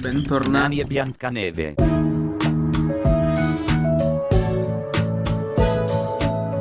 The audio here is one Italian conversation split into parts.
Bentornati. E Biancaneve.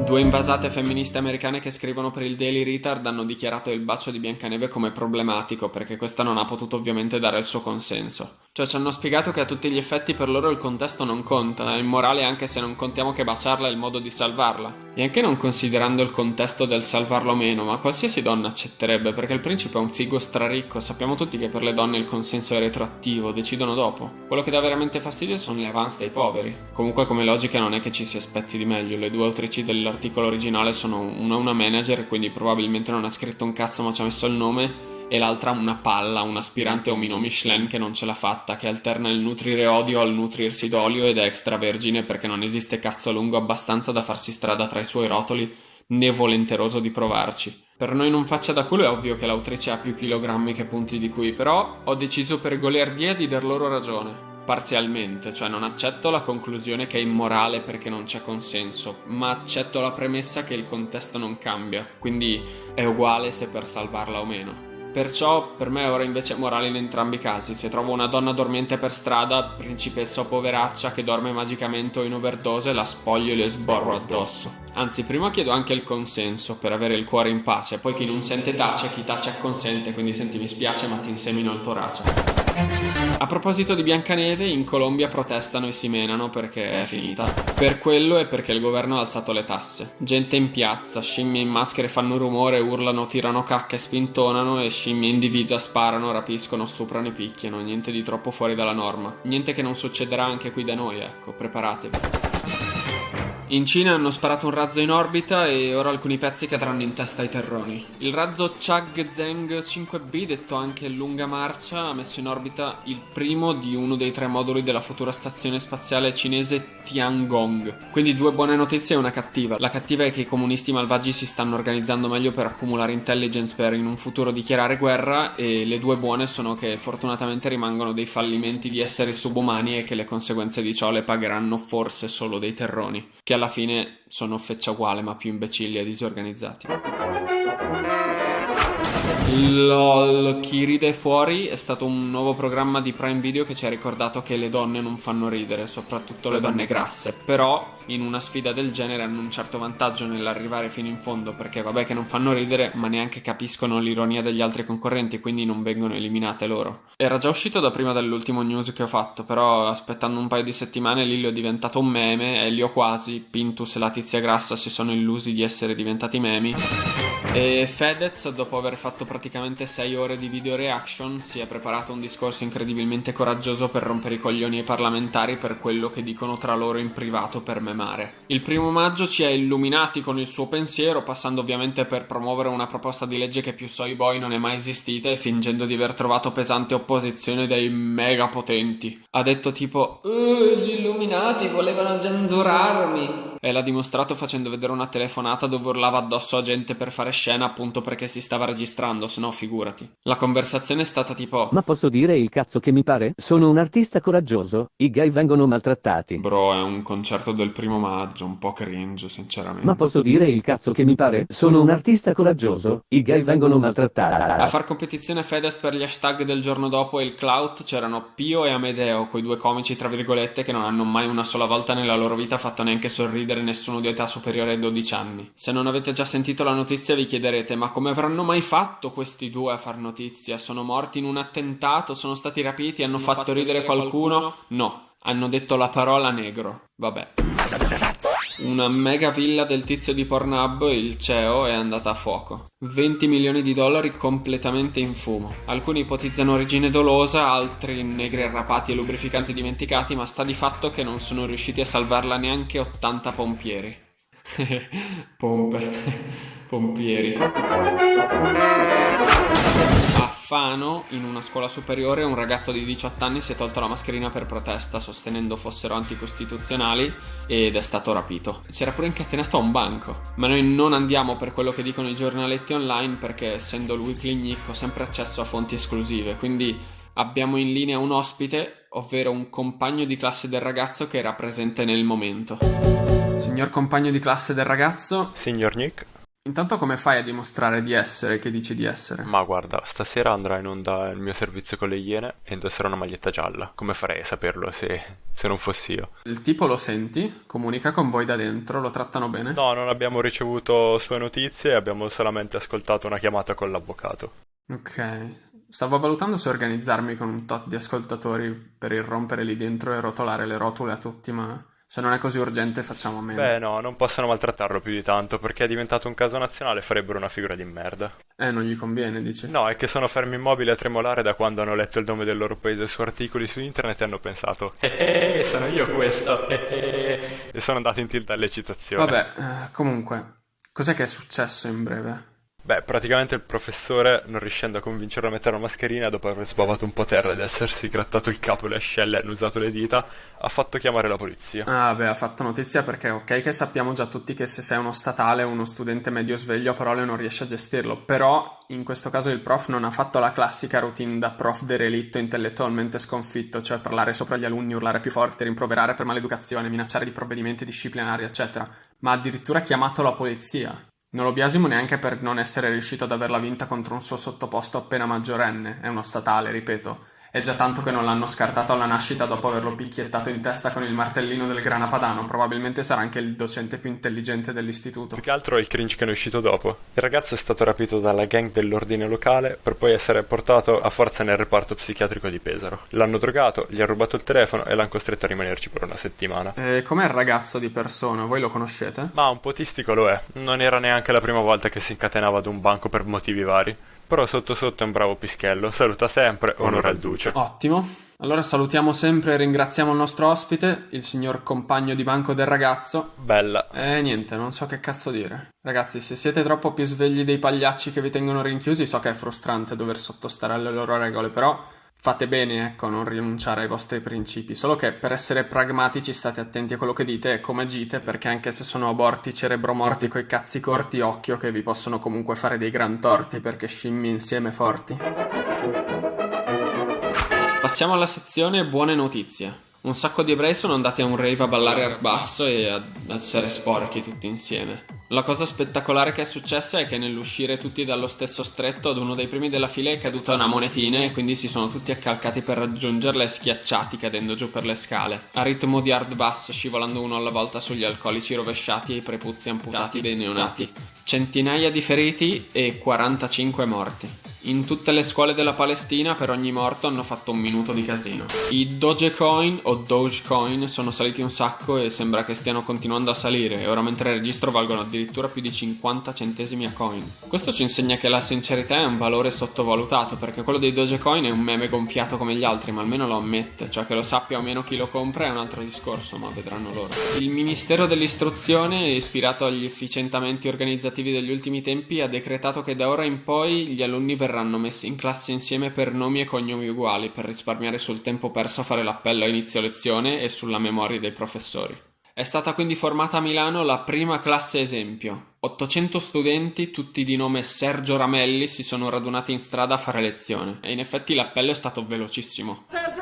Due invasate femministe americane che scrivono per il Daily Retard hanno dichiarato il bacio di Biancaneve come problematico perché questa non ha potuto ovviamente dare il suo consenso. Cioè ci hanno spiegato che a tutti gli effetti per loro il contesto non conta, è immorale anche se non contiamo che baciarla è il modo di salvarla. E anche non considerando il contesto del salvarlo meno, ma qualsiasi donna accetterebbe perché il principe è un figo straricco, sappiamo tutti che per le donne il consenso è retroattivo, decidono dopo. Quello che dà veramente fastidio sono le avance dei poveri. Comunque come logica non è che ci si aspetti di meglio, le due autrici dell'articolo originale sono una una manager, quindi probabilmente non ha scritto un cazzo ma ci ha messo il nome e l'altra una palla, un aspirante omino Michelin che non ce l'ha fatta, che alterna il nutrire odio al nutrirsi d'olio ed è extravergine perché non esiste cazzo lungo abbastanza da farsi strada tra i suoi rotoli, né volenteroso di provarci. Per noi non faccia da culo è ovvio che l'autrice ha più chilogrammi che punti di qui, però ho deciso per goliardia di dar loro ragione. Parzialmente, cioè non accetto la conclusione che è immorale perché non c'è consenso, ma accetto la premessa che il contesto non cambia, quindi è uguale se per salvarla o meno. Perciò per me ora invece è morale in entrambi i casi. Se trovo una donna dormiente per strada, principessa o poveraccia che dorme magicamente o in overdose, la spoglio e le sborro addosso. Anzi, prima chiedo anche il consenso per avere il cuore in pace, poi chi non sente tace, chi tace acconsente, quindi senti mi spiace ma ti insemino il torace. A proposito di Biancaneve, in Colombia protestano e si menano perché è finita. Per quello e perché il governo ha alzato le tasse. Gente in piazza, scimmie in maschere fanno rumore, urlano, tirano cacche, spintonano e scimmie in divisa sparano, rapiscono, stuprano e picchiano. Niente di troppo fuori dalla norma. Niente che non succederà anche qui da noi, ecco, preparatevi. In Cina hanno sparato un razzo in orbita e ora alcuni pezzi cadranno in testa ai terroni. Il razzo Chag Zheng 5B, detto anche Lunga Marcia, ha messo in orbita il primo di uno dei tre moduli della futura stazione spaziale cinese Tiangong. Quindi due buone notizie e una cattiva. La cattiva è che i comunisti malvagi si stanno organizzando meglio per accumulare intelligence per in un futuro dichiarare guerra e le due buone sono che fortunatamente rimangono dei fallimenti di esseri subumani e che le conseguenze di ciò le pagheranno forse solo dei terroni. Che alla fine sono feccia uguale ma più imbecilli e disorganizzati. LOL, chi ride fuori è stato un nuovo programma di Prime Video che ci ha ricordato che le donne non fanno ridere, soprattutto le donne grasse. Però in una sfida del genere hanno un certo vantaggio nell'arrivare fino in fondo perché vabbè che non fanno ridere ma neanche capiscono l'ironia degli altri concorrenti quindi non vengono eliminate loro. Era già uscito da prima dell'ultimo news che ho fatto però aspettando un paio di settimane Lillo è diventato un meme e li ho quasi, Pintus e la tizia grassa si sono illusi di essere diventati memi e Fedez, dopo aver fatto praticamente 6 ore di video reaction, si è preparato un discorso incredibilmente coraggioso per rompere i coglioni ai parlamentari per quello che dicono tra loro in privato per memare. Il primo maggio ci ha illuminati con il suo pensiero, passando ovviamente per promuovere una proposta di legge che più soy boy non è mai esistita e fingendo di aver trovato pesante opposizione dai mega potenti. Ha detto tipo, "Uh, gli illuminati volevano censurarmi. E l'ha dimostrato facendo vedere una telefonata dove urlava addosso a gente per fare scena appunto perché si stava registrando, se no figurati. La conversazione è stata tipo Ma posso dire il cazzo che mi pare? Sono un artista coraggioso, i gay vengono maltrattati. Bro, è un concerto del primo maggio, un po' cringe, sinceramente. Ma posso dire il cazzo che mi pare? Sono un artista coraggioso, i gay vengono A maltrattati. far competizione Fedez per gli hashtag del giorno dopo e il clout c'erano Pio e Amedeo, quei due comici tra virgolette che non hanno mai una sola volta nella loro vita fatto neanche sorridere nessuno di età superiore ai 12 anni. Se non avete già sentito la notizia vi chiederete ma come avranno mai fatto questi due a far notizia? Sono morti in un attentato? Sono stati rapiti? Hanno fatto ridere qualcuno? No, hanno detto la parola negro. Vabbè. Una mega villa del tizio di Pornhub, il CEO, è andata a fuoco. 20 milioni di dollari completamente in fumo. Alcuni ipotizzano origine dolosa, altri negri arrapati e lubrificanti dimenticati, ma sta di fatto che non sono riusciti a salvarla neanche 80 pompieri. Pompe. Pompieri. A Fano, in una scuola superiore, un ragazzo di 18 anni si è tolto la mascherina per protesta, sostenendo fossero anticostituzionali, ed è stato rapito. Si era pure incatenato a un banco. Ma noi non andiamo per quello che dicono i giornaletti online, perché essendo il Weekly Nick ho sempre accesso a fonti esclusive, quindi abbiamo in linea un ospite, ovvero un compagno di classe del ragazzo che era presente nel momento. Signor compagno di classe del ragazzo, Signor Nick? Intanto come fai a dimostrare di essere che dici di essere? Ma guarda, stasera andrà in onda il mio servizio con le Iene e indosserò una maglietta gialla. Come farei a saperlo se, se non fossi io? Il tipo lo senti? Comunica con voi da dentro? Lo trattano bene? No, non abbiamo ricevuto sue notizie, abbiamo solamente ascoltato una chiamata con l'avvocato. Ok. Stavo valutando se organizzarmi con un tot di ascoltatori per irrompere lì dentro e rotolare le rotule a tutti, ma se non è così urgente facciamo a meno. Beh, no, non possono maltrattarlo più di tanto perché è diventato un caso nazionale farebbero una figura di merda. Eh, non gli conviene, dici? No, è che sono fermi immobili a tremolare da quando hanno letto il nome del loro paese su articoli su internet e hanno pensato Eh, eh sono io questo! Eh, eh, e sono andati in tilt all'eccitazione. Vabbè, comunque, cos'è che è successo in breve? Beh, praticamente il professore, non riuscendo a convincerlo a mettere la mascherina, dopo aver sbavato un po' terra ed essersi grattato il capo e le ascelle e hanno usato le dita, ha fatto chiamare la polizia. Ah, beh, ha fatto notizia perché ok che sappiamo già tutti che se sei uno statale o uno studente medio sveglio a parole non riesci a gestirlo, però in questo caso il prof non ha fatto la classica routine da prof derelitto intellettualmente sconfitto, cioè parlare sopra gli alunni, urlare più forte, rimproverare per maleducazione, minacciare di provvedimenti disciplinari, eccetera, ma ha addirittura chiamato la polizia. Non lo biasimo neanche per non essere riuscito ad averla vinta contro un suo sottoposto appena maggiorenne, è uno statale, ripeto. È già tanto che non l'hanno scartato alla nascita dopo averlo picchiettato in testa con il martellino del grana padano. Probabilmente sarà anche il docente più intelligente dell'istituto. Più che altro è il cringe che ne è uscito dopo. Il ragazzo è stato rapito dalla gang dell'ordine locale per poi essere portato a forza nel reparto psichiatrico di Pesaro. L'hanno drogato, gli ha rubato il telefono e l'hanno costretto a rimanerci per una settimana. E com'è il ragazzo di persona? Voi lo conoscete? Ma un po' tistico lo è. Non era neanche la prima volta che si incatenava ad un banco per motivi vari. Però sotto sotto è un bravo pischello, saluta sempre, onora il duce. Ottimo. Allora salutiamo sempre e ringraziamo il nostro ospite, il signor compagno di banco del ragazzo. Bella. E niente, non so che cazzo dire. Ragazzi, se siete troppo più svegli dei pagliacci che vi tengono rinchiusi, so che è frustrante dover sottostare alle loro regole, però Fate bene, ecco, a non rinunciare ai vostri principi, solo che per essere pragmatici state attenti a quello che dite e come agite, perché anche se sono aborti cerebromorti coi cazzi corti, occhio che vi possono comunque fare dei gran torti, perché scimmi insieme forti. Passiamo alla sezione buone notizie. Un sacco di ebrei sono andati a un rave a ballare al basso e a essere sporchi tutti insieme. La cosa spettacolare che è successa è che nell'uscire tutti dallo stesso stretto ad uno dei primi della fila è caduta una monetina e quindi si sono tutti accalcati per raggiungerla e schiacciati cadendo giù per le scale. A ritmo di hard bass scivolando uno alla volta sugli alcolici rovesciati e i prepuzzi amputati dei neonati. Centinaia di feriti e 45 morti. In tutte le scuole della Palestina per ogni morto hanno fatto un minuto di casino. I Dogecoin o Dogecoin sono saliti un sacco e sembra che stiano continuando a salire e ora mentre registro valgono addirittura più di 50 centesimi a coin. Questo ci insegna che la sincerità è un valore sottovalutato perché quello dei Dogecoin è un meme gonfiato come gli altri ma almeno lo ammette, cioè che lo sappia o meno chi lo compra è un altro discorso ma vedranno loro. Il Ministero dell'Istruzione, ispirato agli efficientamenti organizzativi degli ultimi tempi, ha decretato che da ora in poi gli alunni verranno verranno messi in classe insieme per nomi e cognomi uguali per risparmiare sul tempo perso a fare l'appello a inizio lezione e sulla memoria dei professori. È stata quindi formata a Milano la prima classe esempio. 800 studenti, tutti di nome Sergio Ramelli, si sono radunati in strada a fare lezione e in effetti l'appello è stato velocissimo. Sergio